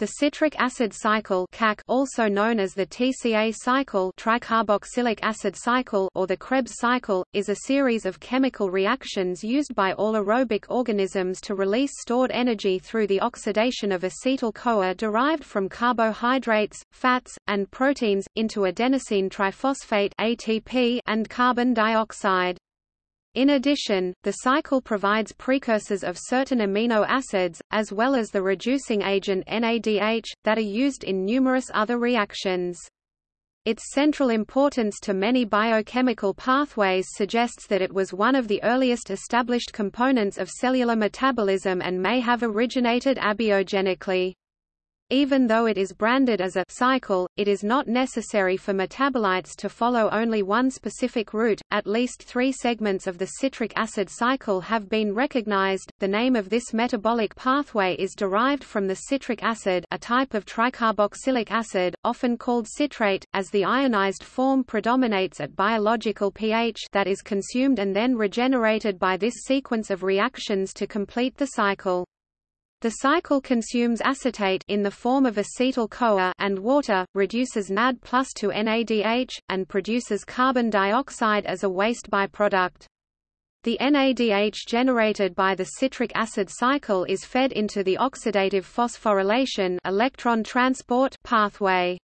The citric acid cycle CAC, also known as the TCA cycle tricarboxylic acid cycle or the Krebs cycle, is a series of chemical reactions used by all aerobic organisms to release stored energy through the oxidation of acetyl-CoA derived from carbohydrates, fats, and proteins, into adenosine triphosphate ATP and carbon dioxide. In addition, the cycle provides precursors of certain amino acids, as well as the reducing agent NADH, that are used in numerous other reactions. Its central importance to many biochemical pathways suggests that it was one of the earliest established components of cellular metabolism and may have originated abiogenically. Even though it is branded as a cycle, it is not necessary for metabolites to follow only one specific route. At least three segments of the citric acid cycle have been recognized. The name of this metabolic pathway is derived from the citric acid, a type of tricarboxylic acid, often called citrate, as the ionized form predominates at biological pH that is consumed and then regenerated by this sequence of reactions to complete the cycle. The cycle consumes acetate in the form of acetyl-CoA and water, reduces NAD plus to NADH, and produces carbon dioxide as a waste byproduct. The NADH generated by the citric acid cycle is fed into the oxidative phosphorylation electron transport pathway.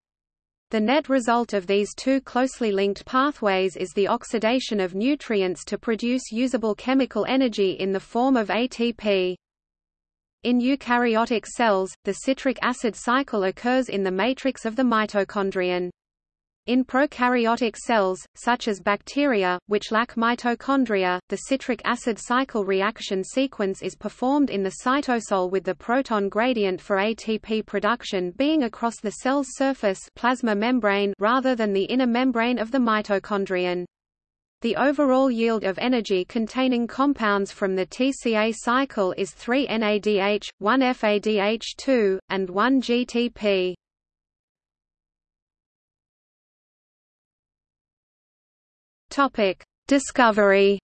The net result of these two closely linked pathways is the oxidation of nutrients to produce usable chemical energy in the form of ATP. In eukaryotic cells, the citric acid cycle occurs in the matrix of the mitochondrion. In prokaryotic cells, such as bacteria, which lack mitochondria, the citric acid cycle reaction sequence is performed in the cytosol with the proton gradient for ATP production being across the cell's surface plasma membrane rather than the inner membrane of the mitochondrion. The overall yield of energy containing compounds from the TCA cycle is 3 NADH, 1 FADH2, and 1 GTP. Topic: Discovery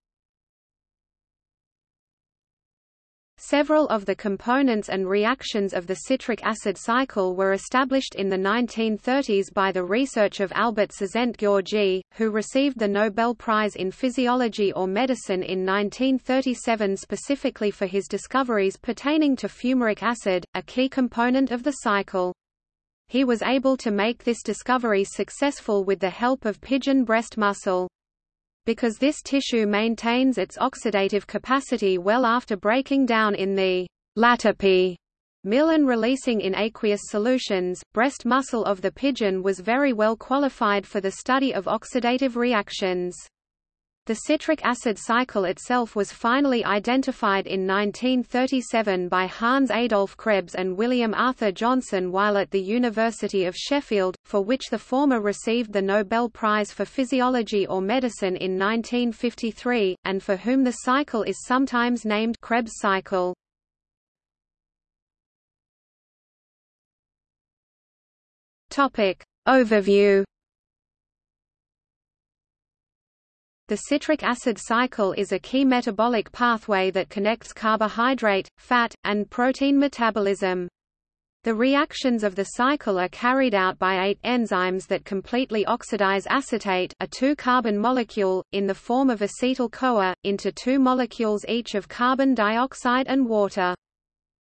Several of the components and reactions of the citric acid cycle were established in the 1930s by the research of Albert Szent-Györgyi, who received the Nobel Prize in Physiology or Medicine in 1937 specifically for his discoveries pertaining to fumaric acid, a key component of the cycle. He was able to make this discovery successful with the help of pigeon breast muscle because this tissue maintains its oxidative capacity well after breaking down in the Latapie mill and releasing in aqueous solutions, breast muscle of the pigeon was very well qualified for the study of oxidative reactions. The citric acid cycle itself was finally identified in 1937 by Hans Adolf Krebs and William Arthur Johnson while at the University of Sheffield, for which the former received the Nobel Prize for Physiology or Medicine in 1953, and for whom the cycle is sometimes named Krebs cycle. Overview The citric acid cycle is a key metabolic pathway that connects carbohydrate, fat, and protein metabolism. The reactions of the cycle are carried out by eight enzymes that completely oxidize acetate a two-carbon molecule, in the form of acetyl-CoA, into two molecules each of carbon dioxide and water.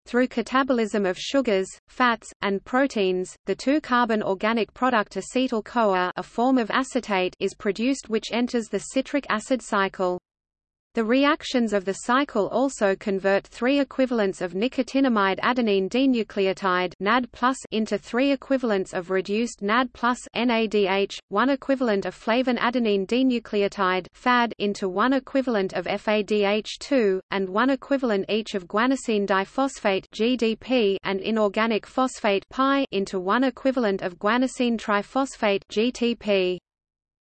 Through catabolism of sugars, fats, and proteins, the two-carbon organic product acetyl-CoA a form of acetate is produced which enters the citric acid cycle. The reactions of the cycle also convert three equivalents of nicotinamide adenine dinucleotide NAD into three equivalents of reduced NAD NADH, one equivalent of flavin adenine dinucleotide FAD into one equivalent of FADH2, and one equivalent each of guanosine diphosphate GDP and inorganic phosphate PI into one equivalent of guanosine triphosphate GTP.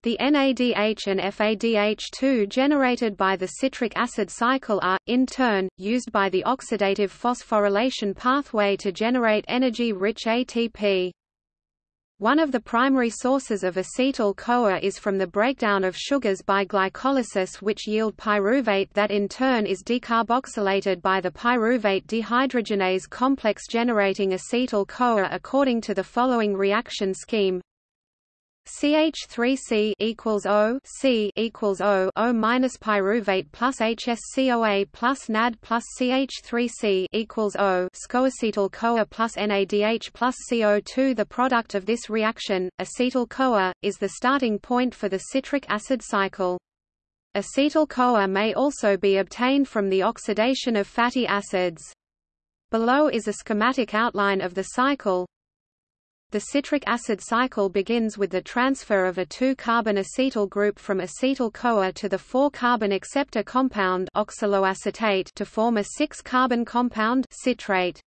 The NADH and FADH2 generated by the citric acid cycle are, in turn, used by the oxidative phosphorylation pathway to generate energy-rich ATP. One of the primary sources of acetyl-CoA is from the breakdown of sugars by glycolysis which yield pyruvate that in turn is decarboxylated by the pyruvate dehydrogenase complex generating acetyl-CoA according to the following reaction scheme CH3C equals O C equals O O minus pyruvate plus HSCOA plus NAD plus CH3C equals O scoacetyl CoA plus NADH plus CO2 The product of this reaction, acetyl CoA, is the starting point for the citric acid cycle. Acetyl CoA may also be obtained from the oxidation of fatty acids. Below is a schematic outline of the cycle, the citric acid cycle begins with the transfer of a 2-carbon acetyl group from acetyl-CoA to the 4-carbon acceptor compound oxaloacetate to form a 6-carbon compound citrate.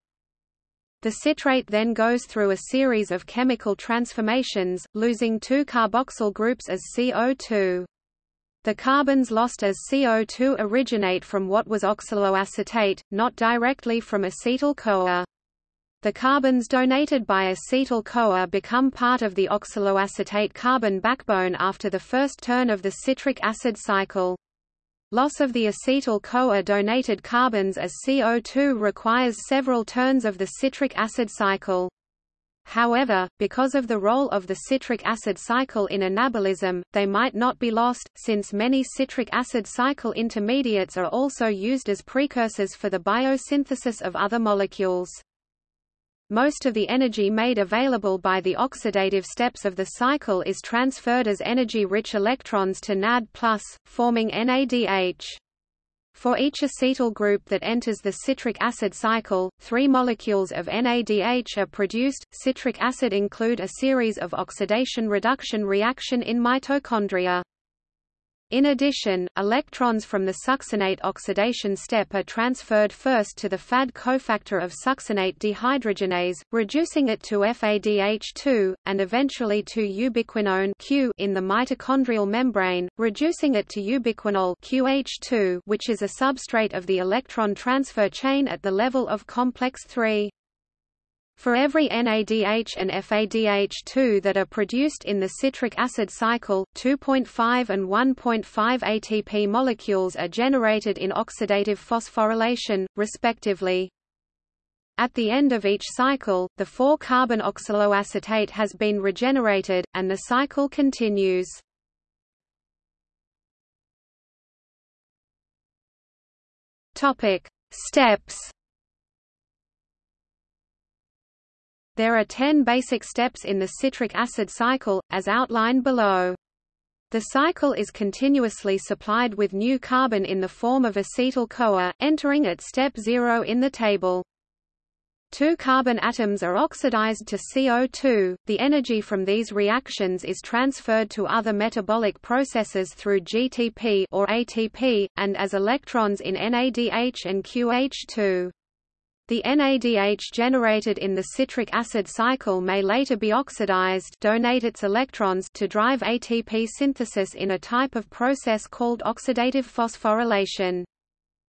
The citrate then goes through a series of chemical transformations, losing two carboxyl groups as CO2. The carbons lost as CO2 originate from what was oxaloacetate, not directly from acetyl-CoA. The carbons donated by acetyl-CoA become part of the oxaloacetate carbon backbone after the first turn of the citric acid cycle. Loss of the acetyl-CoA donated carbons as CO2 requires several turns of the citric acid cycle. However, because of the role of the citric acid cycle in anabolism, they might not be lost, since many citric acid cycle intermediates are also used as precursors for the biosynthesis of other molecules. Most of the energy made available by the oxidative steps of the cycle is transferred as energy-rich electrons to NAD+, forming NADH. For each acetyl group that enters the citric acid cycle, three molecules of NADH are produced. Citric acid include a series of oxidation-reduction reaction in mitochondria. In addition, electrons from the succinate oxidation step are transferred first to the FAD cofactor of succinate dehydrogenase, reducing it to FADH2, and eventually to ubiquinone Q in the mitochondrial membrane, reducing it to ubiquinol QH2, which is a substrate of the electron transfer chain at the level of complex 3. For every NADH and FADH2 that are produced in the citric acid cycle, 2.5 and 1.5 ATP molecules are generated in oxidative phosphorylation, respectively. At the end of each cycle, the 4-carbon oxaloacetate has been regenerated, and the cycle continues. Steps There are 10 basic steps in the citric acid cycle, as outlined below. The cycle is continuously supplied with new carbon in the form of acetyl-CoA, entering at step 0 in the table. Two carbon atoms are oxidized to CO2. The energy from these reactions is transferred to other metabolic processes through GTP or ATP and as electrons in NADH and QH2. The NADH generated in the citric acid cycle may later be oxidized donate its electrons to drive ATP synthesis in a type of process called oxidative phosphorylation.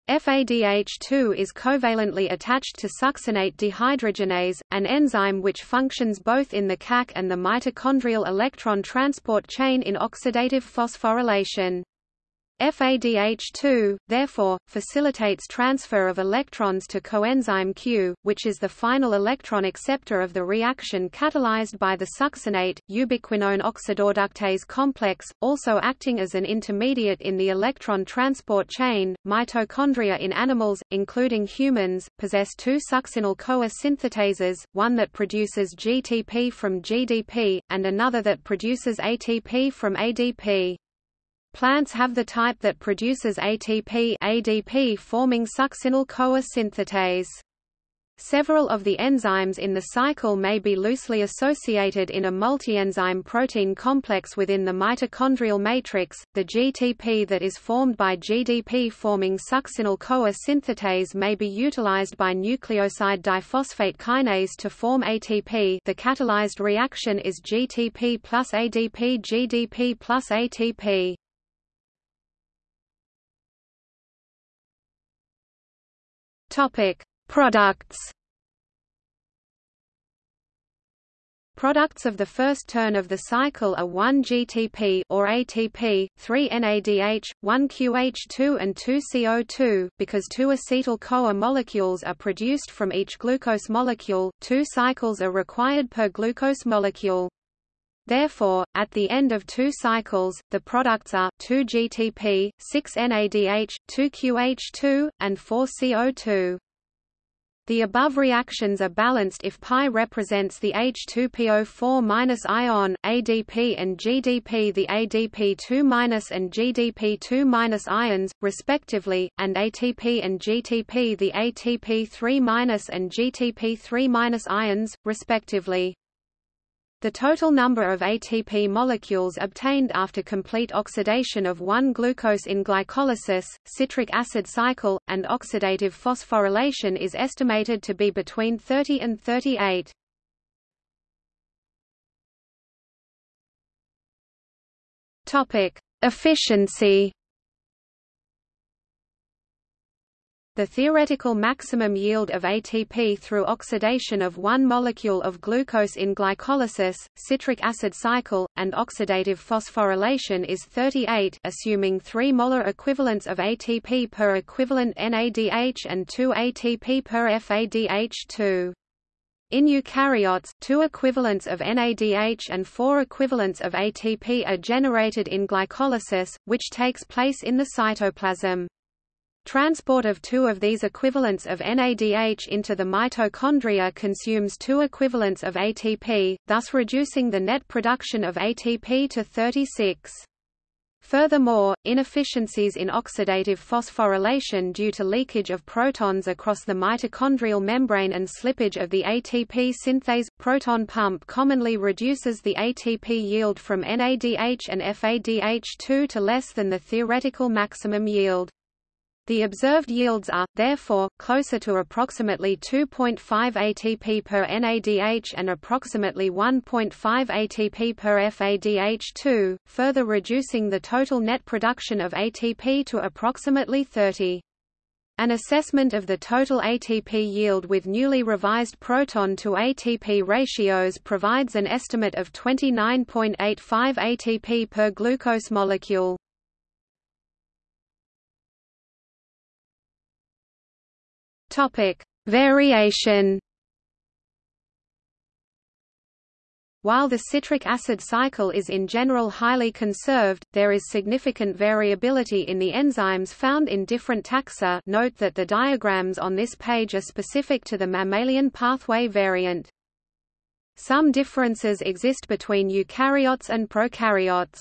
FADH2 is covalently attached to succinate dehydrogenase, an enzyme which functions both in the CAC and the mitochondrial electron transport chain in oxidative phosphorylation. FADH2, therefore, facilitates transfer of electrons to coenzyme Q, which is the final electron acceptor of the reaction catalyzed by the succinate, ubiquinone oxidoreductase complex, also acting as an intermediate in the electron transport chain. Mitochondria in animals, including humans, possess two succinyl-CoA synthetases, one that produces GTP from GDP, and another that produces ATP from ADP. Plants have the type that produces ATP ADP forming succinyl-CoA synthetase. Several of the enzymes in the cycle may be loosely associated in a multi-enzyme protein complex within the mitochondrial matrix. The GTP that is formed by GDP forming succinyl-CoA synthetase may be utilized by nucleoside diphosphate kinase to form ATP. The catalyzed reaction is GTP plus ADP GDP plus ATP. Topic: Products. Products of the first turn of the cycle are 1 GTP or ATP, 3 NADH, 1 QH2 and 2 CO2. Because two acetyl-CoA molecules are produced from each glucose molecule, two cycles are required per glucose molecule. Therefore, at the end of two cycles, the products are 2 GTP, 6 NADH, 2 QH2, and 4 CO2. The above reactions are balanced if π represents the H2PO4- ion, ADP and GDP the ADP2- and GDP2- ions, respectively, and ATP and GTP the ATP3- and GTP3- ions, respectively. The total number of ATP molecules obtained after complete oxidation of 1-glucose in glycolysis, citric acid cycle, and oxidative phosphorylation is estimated to be between 30 and 38. Topic: Efficiency The theoretical maximum yield of ATP through oxidation of one molecule of glucose in glycolysis, citric acid cycle, and oxidative phosphorylation is 38 assuming 3 molar equivalents of ATP per equivalent NADH and 2 ATP per FADH2. In eukaryotes, two equivalents of NADH and four equivalents of ATP are generated in glycolysis, which takes place in the cytoplasm. Transport of two of these equivalents of NADH into the mitochondria consumes two equivalents of ATP, thus reducing the net production of ATP to 36. Furthermore, inefficiencies in oxidative phosphorylation due to leakage of protons across the mitochondrial membrane and slippage of the ATP synthase proton pump commonly reduces the ATP yield from NADH and FADH2 to less than the theoretical maximum yield. The observed yields are, therefore, closer to approximately 2.5 ATP per NADH and approximately 1.5 ATP per FADH2, further reducing the total net production of ATP to approximately 30. An assessment of the total ATP yield with newly revised proton to ATP ratios provides an estimate of 29.85 ATP per glucose molecule. Topic: Variation. While the citric acid cycle is in general highly conserved, there is significant variability in the enzymes found in different taxa note that the diagrams on this page are specific to the mammalian pathway variant. Some differences exist between eukaryotes and prokaryotes.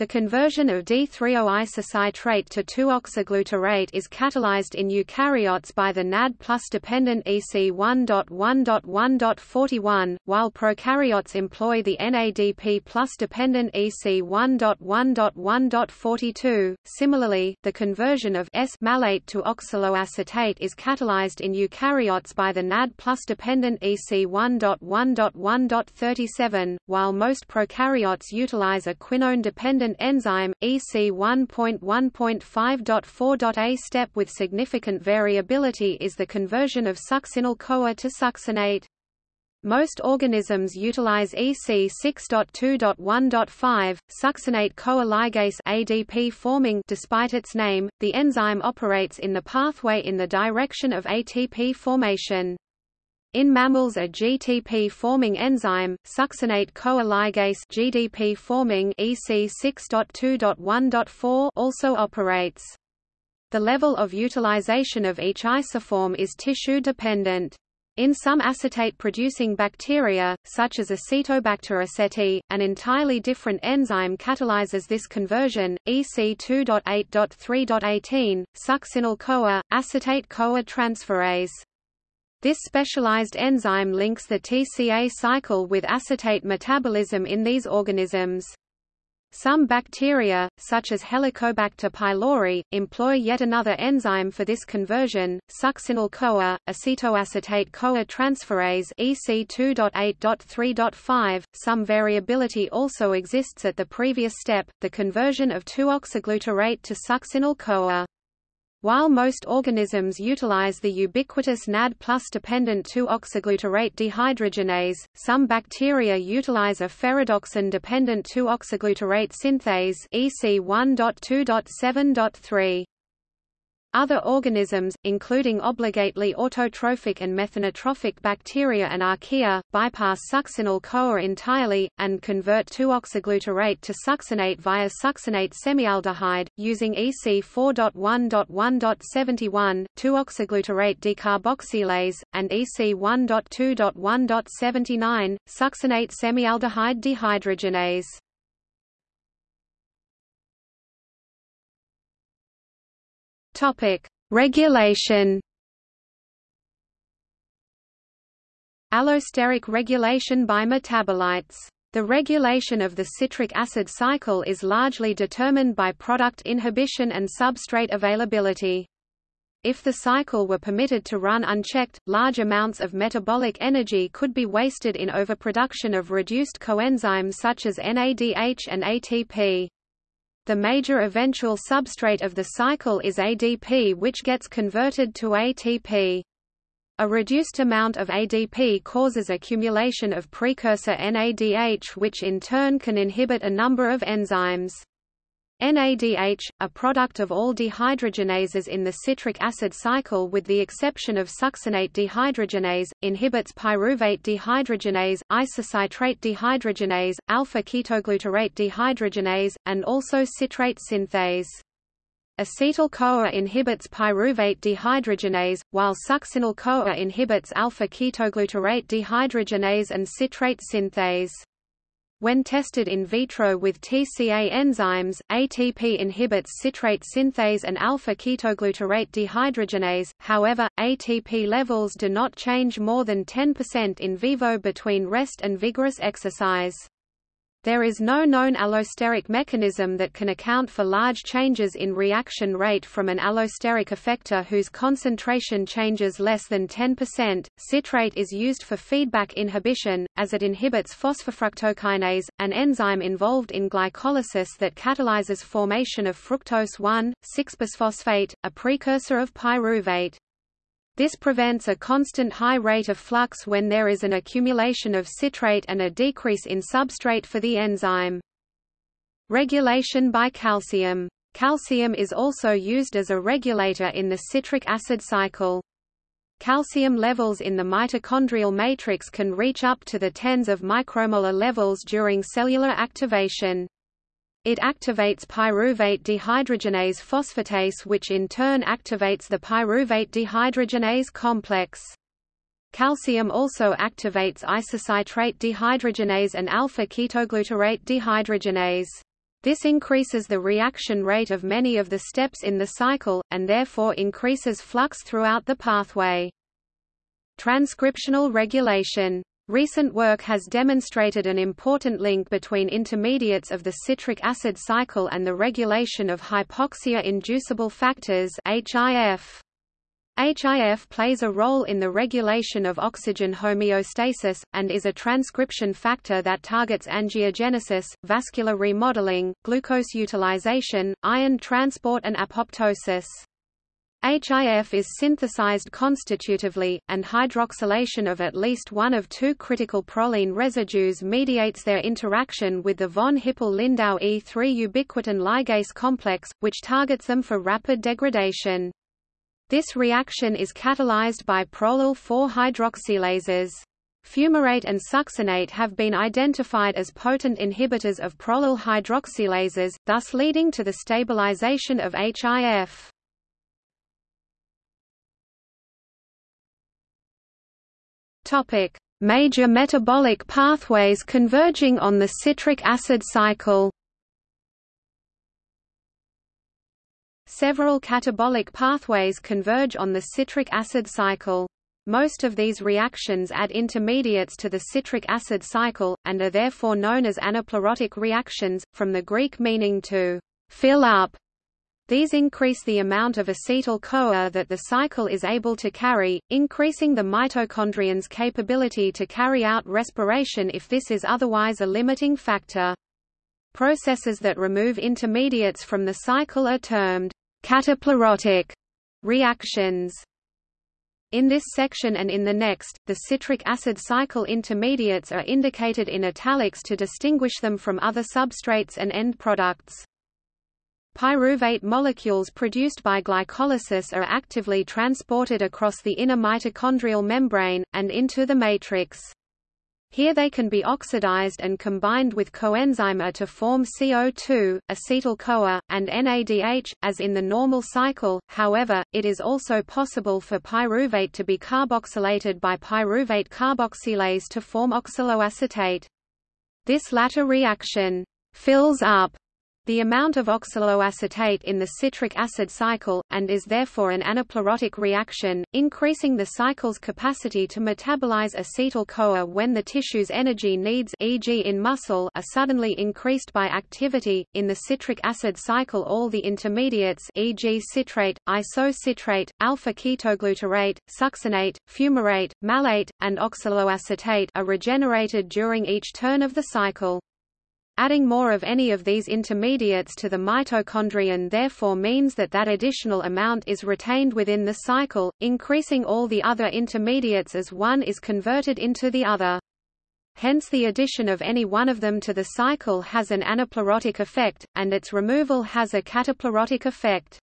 The conversion of D-threo-isocitrate to 2-oxoglutarate is catalyzed in eukaryotes by the NAD plus dependent EC1.1.1.41, while prokaryotes employ the NADP plus dependent EC1.1.1.42. Similarly, the conversion of S-malate to oxaloacetate is catalyzed in eukaryotes by the NAD plus dependent EC1.1.1.37, while most prokaryotes utilize a quinone dependent enzyme, EC 1.1.5.4.A step with significant variability is the conversion of succinyl-CoA to succinate. Most organisms utilize EC 6.2.1.5, succinate-CoA ligase ADP forming despite its name, the enzyme operates in the pathway in the direction of ATP formation. In mammals a GTP-forming enzyme, succinate-CoA ligase GDP-forming EC 6.2.1.4 also operates. The level of utilization of each isoform is tissue-dependent. In some acetate-producing bacteria, such as Acetobacter aceti, an entirely different enzyme catalyzes this conversion, EC 2.8.3.18, succinyl-CoA, acetate-CoA transferase. This specialized enzyme links the TCA cycle with acetate metabolism in these organisms. Some bacteria, such as Helicobacter pylori, employ yet another enzyme for this conversion, succinyl-CoA, acetoacetate-CoA transferase EC 2.8.3.5. Some variability also exists at the previous step, the conversion of 2-oxoglutarate to succinyl-CoA. While most organisms utilize the ubiquitous NAD plus dependent 2-oxoglutarate dehydrogenase, some bacteria utilize a ferredoxin-dependent 2-oxoglutarate synthase EC1.2.7.3. Other organisms, including obligately autotrophic and methanotrophic bacteria and archaea, bypass succinyl-CoA entirely, and convert 2-oxoglutarate to succinate via succinate semialdehyde, using EC 4.1.1.71, 2-oxoglutarate decarboxylase, and EC 1.2.1.79, succinate semialdehyde dehydrogenase. Topic: Regulation. Allosteric regulation by metabolites. The regulation of the citric acid cycle is largely determined by product inhibition and substrate availability. If the cycle were permitted to run unchecked, large amounts of metabolic energy could be wasted in overproduction of reduced coenzymes such as NADH and ATP. The major eventual substrate of the cycle is ADP which gets converted to ATP. A reduced amount of ADP causes accumulation of precursor NADH which in turn can inhibit a number of enzymes. NADH, a product of all dehydrogenases in the citric acid cycle with the exception of succinate dehydrogenase, inhibits pyruvate dehydrogenase, isocitrate dehydrogenase, alpha-ketoglutarate dehydrogenase, and also citrate synthase. Acetyl-CoA inhibits pyruvate dehydrogenase, while succinyl-CoA inhibits alpha-ketoglutarate dehydrogenase and citrate synthase. When tested in vitro with TCA enzymes, ATP inhibits citrate synthase and alpha-ketoglutarate dehydrogenase, however, ATP levels do not change more than 10% in vivo between rest and vigorous exercise. There is no known allosteric mechanism that can account for large changes in reaction rate from an allosteric effector whose concentration changes less than 10%. Citrate is used for feedback inhibition, as it inhibits phosphofructokinase, an enzyme involved in glycolysis that catalyzes formation of fructose 1,6-bisphosphate, a precursor of pyruvate. This prevents a constant high rate of flux when there is an accumulation of citrate and a decrease in substrate for the enzyme. Regulation by calcium. Calcium is also used as a regulator in the citric acid cycle. Calcium levels in the mitochondrial matrix can reach up to the tens of micromolar levels during cellular activation. It activates pyruvate dehydrogenase phosphatase which in turn activates the pyruvate dehydrogenase complex. Calcium also activates isocitrate dehydrogenase and alpha-ketoglutarate dehydrogenase. This increases the reaction rate of many of the steps in the cycle, and therefore increases flux throughout the pathway. Transcriptional regulation Recent work has demonstrated an important link between intermediates of the citric acid cycle and the regulation of hypoxia-inducible factors HIF. HIF plays a role in the regulation of oxygen homeostasis, and is a transcription factor that targets angiogenesis, vascular remodeling, glucose utilization, iron transport and apoptosis. HIF is synthesized constitutively, and hydroxylation of at least one of two critical proline residues mediates their interaction with the von Hippel-Lindau E3 ubiquitin ligase complex, which targets them for rapid degradation. This reaction is catalyzed by prolyl 4-hydroxylases. Fumarate and succinate have been identified as potent inhibitors of prolyl hydroxylases, thus leading to the stabilization of HIF. Topic: Major metabolic pathways converging on the citric acid cycle. Several catabolic pathways converge on the citric acid cycle. Most of these reactions add intermediates to the citric acid cycle, and are therefore known as anaplerotic reactions, from the Greek meaning to fill up. These increase the amount of acetyl-CoA that the cycle is able to carry, increasing the mitochondrion's capability to carry out respiration if this is otherwise a limiting factor. Processes that remove intermediates from the cycle are termed cataplerotic Reactions in this section and in the next, the citric acid cycle intermediates are indicated in italics to distinguish them from other substrates and end products. Pyruvate molecules produced by glycolysis are actively transported across the inner mitochondrial membrane, and into the matrix. Here they can be oxidized and combined with coenzyme A to form CO2, acetyl-CoA, and NADH, as in the normal cycle, however, it is also possible for pyruvate to be carboxylated by pyruvate carboxylase to form oxaloacetate. This latter reaction fills up the amount of oxaloacetate in the citric acid cycle, and is therefore an anaplerotic reaction, increasing the cycle's capacity to metabolize acetyl-CoA when the tissue's energy needs e.g. in muscle are suddenly increased by activity. In the citric acid cycle all the intermediates e.g. citrate, isocitrate, alpha-ketoglutarate, succinate, fumarate, malate, and oxaloacetate are regenerated during each turn of the cycle. Adding more of any of these intermediates to the mitochondrion therefore means that that additional amount is retained within the cycle, increasing all the other intermediates as one is converted into the other. Hence the addition of any one of them to the cycle has an anaplerotic effect, and its removal has a cataplerotic effect.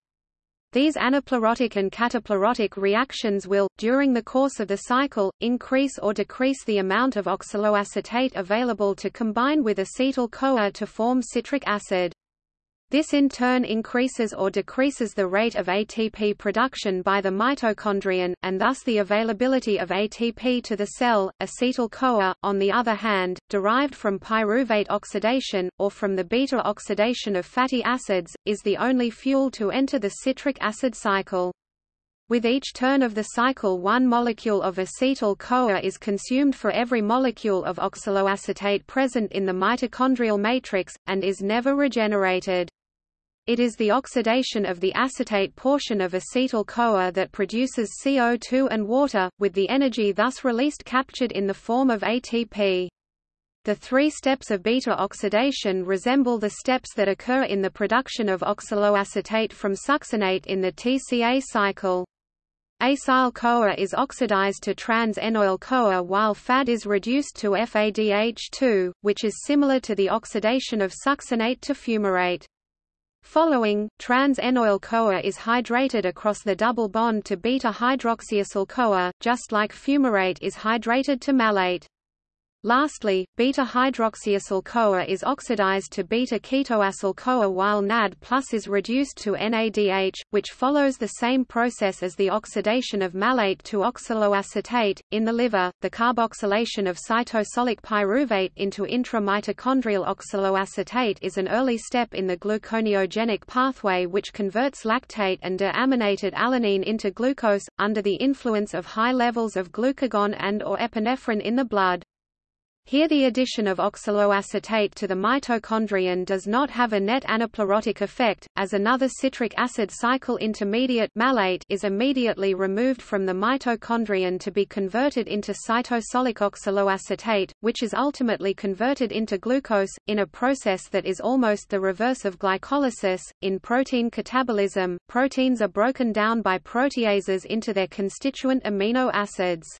These anaplerotic and cataplerotic reactions will, during the course of the cycle, increase or decrease the amount of oxaloacetate available to combine with acetyl-CoA to form citric acid. This in turn increases or decreases the rate of ATP production by the mitochondrion, and thus the availability of ATP to the cell. Acetyl-CoA, on the other hand, derived from pyruvate oxidation, or from the beta-oxidation of fatty acids, is the only fuel to enter the citric acid cycle. With each turn of the cycle one molecule of acetyl-CoA is consumed for every molecule of oxaloacetate present in the mitochondrial matrix, and is never regenerated. It is the oxidation of the acetate portion of acetyl-CoA that produces CO2 and water, with the energy thus released captured in the form of ATP. The three steps of beta-oxidation resemble the steps that occur in the production of oxaloacetate from succinate in the TCA cycle. Acyl-CoA is oxidized to trans-enoyl-CoA while FAD is reduced to FADH2, which is similar to the oxidation of succinate to fumarate. Following, trans-enoyl-CoA is hydrated across the double bond to beta-hydroxyacyl-CoA, just like fumarate is hydrated to malate. Lastly, beta-hydroxyacyl-CoA is oxidized to beta-ketoacyl-CoA while NAD plus is reduced to NADH, which follows the same process as the oxidation of malate to oxaloacetate. In the liver, the carboxylation of cytosolic pyruvate into intramitochondrial oxaloacetate is an early step in the gluconeogenic pathway which converts lactate and deaminated alanine into glucose, under the influence of high levels of glucagon and or epinephrine in the blood. Here the addition of oxaloacetate to the mitochondrion does not have a net anaplerotic effect, as another citric acid cycle intermediate malate is immediately removed from the mitochondrion to be converted into cytosolic oxaloacetate, which is ultimately converted into glucose, in a process that is almost the reverse of glycolysis. In protein catabolism, proteins are broken down by proteases into their constituent amino acids.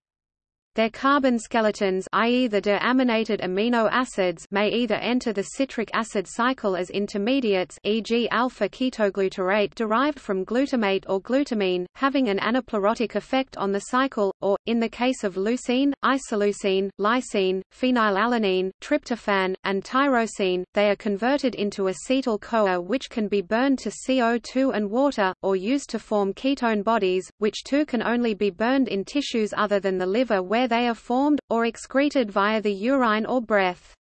Their carbon skeletons i.e. the deaminated amino acids may either enter the citric acid cycle as intermediates e.g. alpha-ketoglutarate derived from glutamate or glutamine, having an anaplerotic effect on the cycle, or, in the case of leucine, isoleucine, lysine, phenylalanine, tryptophan, and tyrosine, they are converted into acetyl-CoA which can be burned to CO2 and water, or used to form ketone bodies, which too can only be burned in tissues other than the liver where where they are formed, or excreted via the urine or breath.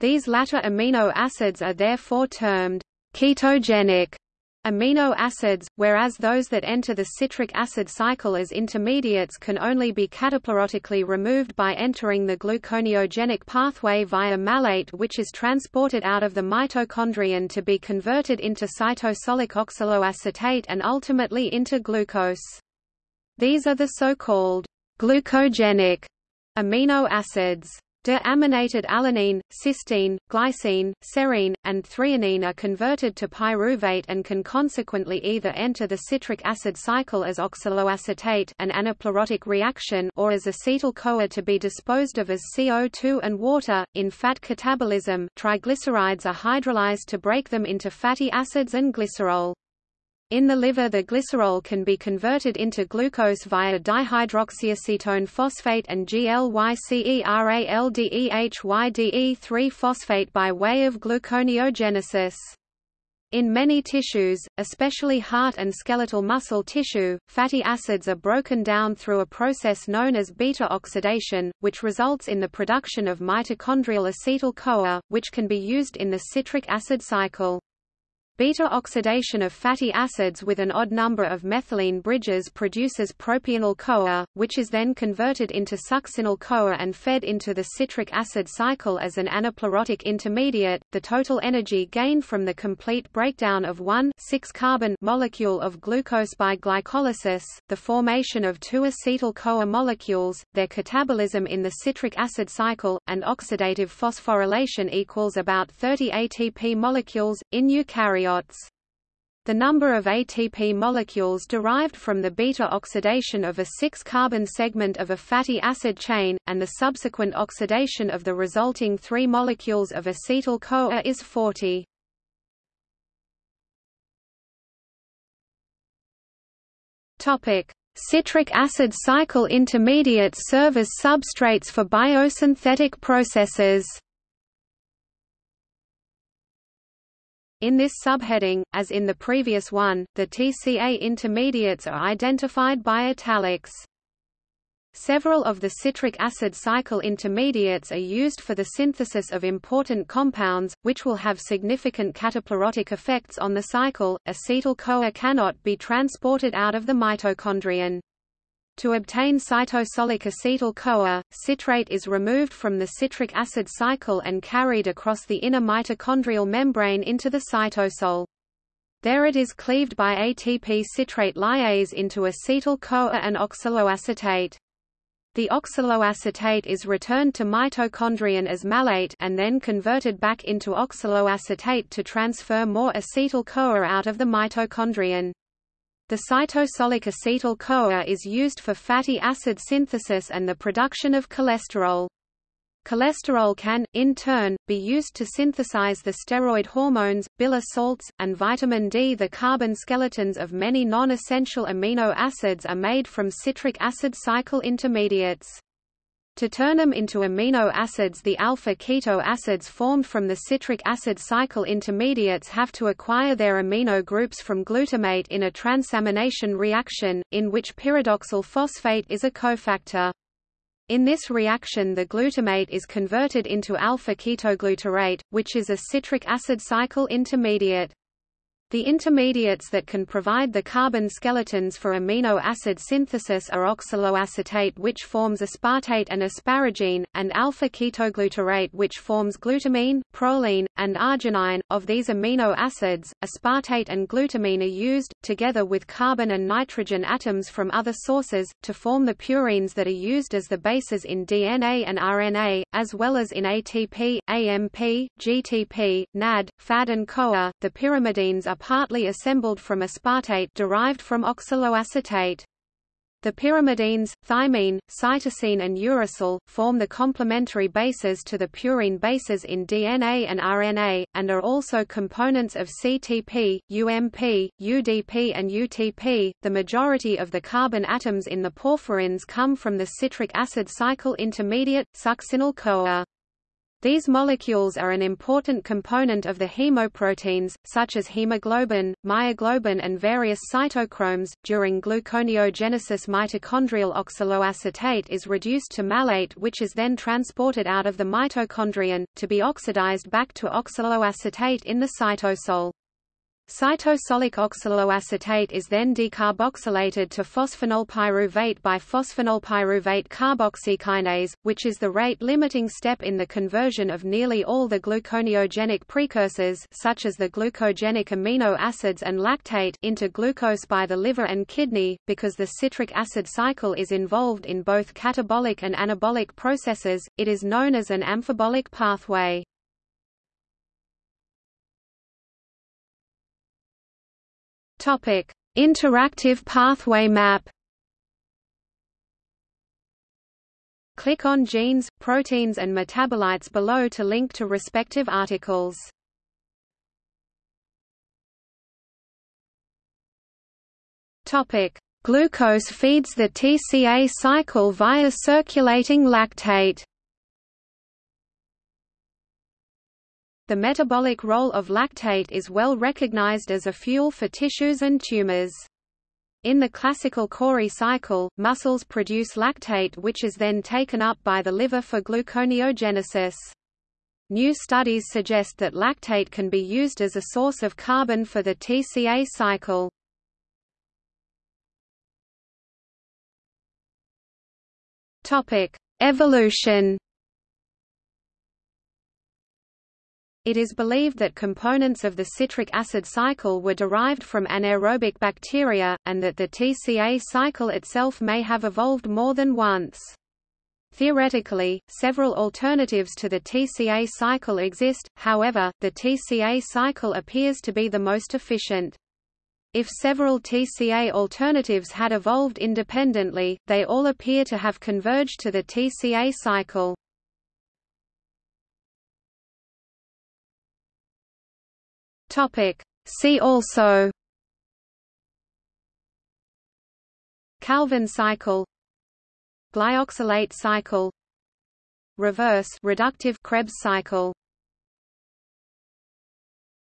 These latter amino acids are therefore termed ketogenic amino acids, whereas those that enter the citric acid cycle as intermediates can only be cataplerotically removed by entering the gluconeogenic pathway via malate which is transported out of the mitochondrion to be converted into cytosolic oxaloacetate and ultimately into glucose. These are the so-called glucogenic amino acids. Deaminated alanine, cysteine, glycine, serine, and threonine are converted to pyruvate and can consequently either enter the citric acid cycle as oxaloacetate an anaplerotic reaction or as acetyl-CoA to be disposed of as CO2 and water. In fat catabolism, triglycerides are hydrolyzed to break them into fatty acids and glycerol. In the liver the glycerol can be converted into glucose via dihydroxyacetone phosphate and GLYCERALDEHYDE3-phosphate by way of gluconeogenesis. In many tissues, especially heart and skeletal muscle tissue, fatty acids are broken down through a process known as beta oxidation, which results in the production of mitochondrial acetyl-CoA, which can be used in the citric acid cycle. Beta oxidation of fatty acids with an odd number of methylene bridges produces propionyl-CoA, which is then converted into succinyl-CoA and fed into the citric acid cycle as an anaplerotic intermediate. The total energy gained from the complete breakdown of one 6-carbon molecule of glucose by glycolysis, the formation of two acetyl-CoA molecules, their catabolism in the citric acid cycle, and oxidative phosphorylation equals about 30 ATP molecules in eukaryotes The number of ATP molecules derived from the beta oxidation of a 6-carbon segment of a fatty acid chain, and the subsequent oxidation of the resulting three molecules of acetyl-CoA is 40. Citric acid cycle intermediates serve as substrates for biosynthetic processes. In this subheading, as in the previous one, the TCA intermediates are identified by italics. Several of the citric acid cycle intermediates are used for the synthesis of important compounds, which will have significant cataplerotic effects on the cycle. Acetyl-CoA cannot be transported out of the mitochondrion. To obtain cytosolic acetyl-CoA, citrate is removed from the citric acid cycle and carried across the inner mitochondrial membrane into the cytosol. There it is cleaved by ATP citrate lyase into acetyl-CoA and oxaloacetate. The oxaloacetate is returned to mitochondrion as malate and then converted back into oxaloacetate to transfer more acetyl-CoA out of the mitochondrion. The cytosolic acetyl-CoA is used for fatty acid synthesis and the production of cholesterol. Cholesterol can, in turn, be used to synthesize the steroid hormones, bile salts, and vitamin D. The carbon skeletons of many non-essential amino acids are made from citric acid cycle intermediates. To turn them into amino acids the alpha-keto acids formed from the citric acid cycle intermediates have to acquire their amino groups from glutamate in a transamination reaction, in which pyridoxal phosphate is a cofactor. In this reaction the glutamate is converted into alpha-ketoglutarate, which is a citric acid cycle intermediate. The intermediates that can provide the carbon skeletons for amino acid synthesis are oxaloacetate which forms aspartate and asparagine, and alpha-ketoglutarate which forms glutamine, proline, and arginine. Of these amino acids, aspartate and glutamine are used, together with carbon and nitrogen atoms from other sources, to form the purines that are used as the bases in DNA and RNA, as well as in ATP, AMP, GTP, NAD, FAD and CoA. The pyrimidines are partly assembled from aspartate derived from oxaloacetate. The pyrimidines, thymine, cytosine and uracil, form the complementary bases to the purine bases in DNA and RNA, and are also components of CTP, UMP, UDP and UTP. The majority of the carbon atoms in the porphyrins come from the citric acid cycle intermediate, succinyl-CoA. These molecules are an important component of the hemoproteins, such as hemoglobin, myoglobin and various cytochromes. During gluconeogenesis mitochondrial oxaloacetate is reduced to malate which is then transported out of the mitochondrion, to be oxidized back to oxaloacetate in the cytosol. Cytosolic oxaloacetate is then decarboxylated to phosphoenolpyruvate by phosphoenolpyruvate carboxykinase, which is the rate-limiting step in the conversion of nearly all the gluconeogenic precursors such as the glucogenic amino acids and lactate into glucose by the liver and kidney. Because the citric acid cycle is involved in both catabolic and anabolic processes, it is known as an amphibolic pathway. Topic: Interactive pathway map. Click on genes, proteins and metabolites below to link to respective articles. Topic: Glucose feeds the TCA cycle via circulating lactate. The metabolic role of lactate is well recognized as a fuel for tissues and tumors. In the classical Cori cycle, muscles produce lactate which is then taken up by the liver for gluconeogenesis. New studies suggest that lactate can be used as a source of carbon for the TCA cycle. Evolution It is believed that components of the citric acid cycle were derived from anaerobic bacteria, and that the TCA cycle itself may have evolved more than once. Theoretically, several alternatives to the TCA cycle exist, however, the TCA cycle appears to be the most efficient. If several TCA alternatives had evolved independently, they all appear to have converged to the TCA cycle. Topic. See also Calvin cycle Glyoxylate cycle Reverse reductive Krebs cycle